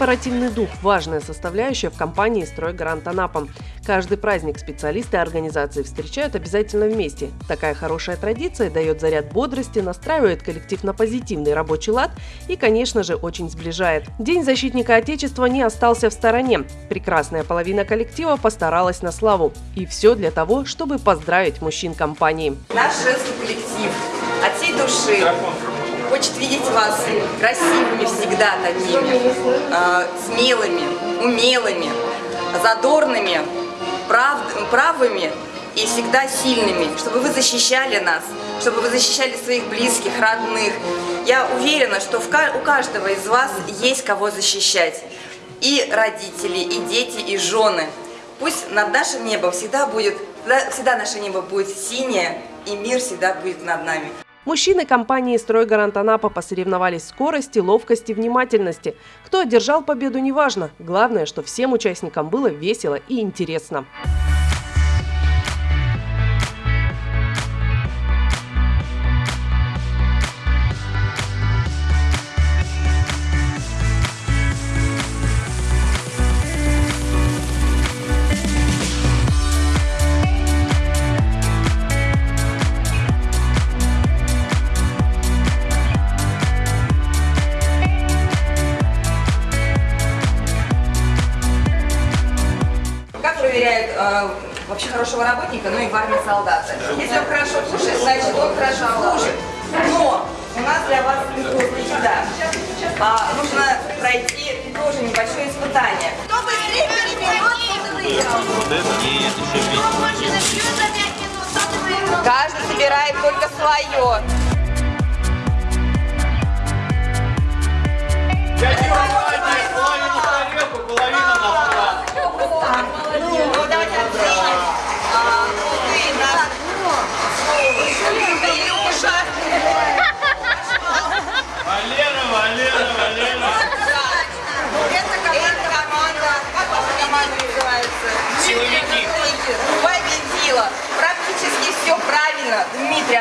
Корпоративный дух – важная составляющая в компании «Стройгарант Анапа». Каждый праздник специалисты организации встречают обязательно вместе. Такая хорошая традиция дает заряд бодрости, настраивает коллектив на позитивный рабочий лад и, конечно же, очень сближает. День защитника Отечества не остался в стороне. Прекрасная половина коллектива постаралась на славу. И все для того, чтобы поздравить мужчин компании. Наш женский коллектив от всей души хочет видеть вас красивыми всегда такими, э, смелыми, умелыми, задорными, прав, правыми и всегда сильными, чтобы вы защищали нас, чтобы вы защищали своих близких, родных. Я уверена, что у каждого из вас есть кого защищать. И родители, и дети, и жены. Пусть над нашим небом всегда будет, всегда наше небо будет синее, и мир всегда будет над нами. Мужчины компании «Стройгарант Анапа» посоревновались в скорости, ловкости, внимательности. Кто одержал победу, неважно. Главное, что всем участникам было весело и интересно. Э, вообще хорошего работника, ну и в армии солдата. Если он хорошо слушает, значит он хорошо служит. Но у нас для вас не да. А, нужно пройти тоже небольшое испытание. Кто быстрее переберет. Каждый собирает только свое.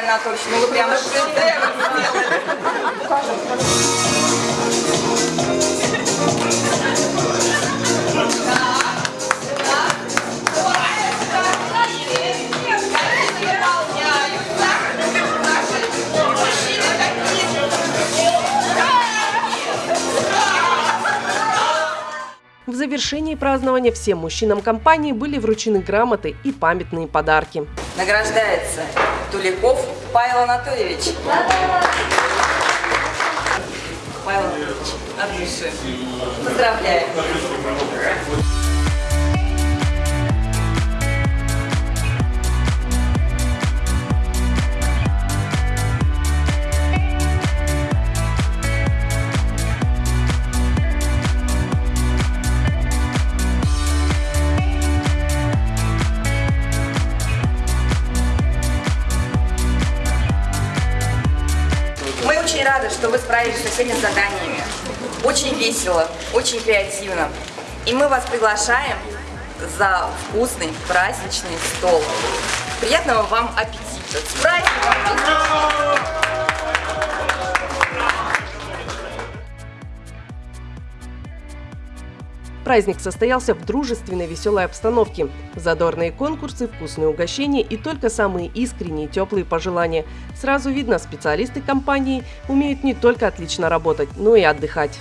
Анатольевич, ну вы прямо шедевр сделали. Завершении празднования всем мужчинам компании были вручены грамоты и памятные подарки. Награждается Туликов Павел Анатольевич. Павел Анатольевич, от души. Поздравляю. Очень рада, что вы справились со всеми заданиями. Очень весело, очень креативно. И мы вас приглашаем за вкусный праздничный стол. Приятного вам аппетита! С праздником! Праздник состоялся в дружественной веселой обстановке. Задорные конкурсы, вкусные угощения и только самые искренние теплые пожелания. Сразу видно, специалисты компании умеют не только отлично работать, но и отдыхать.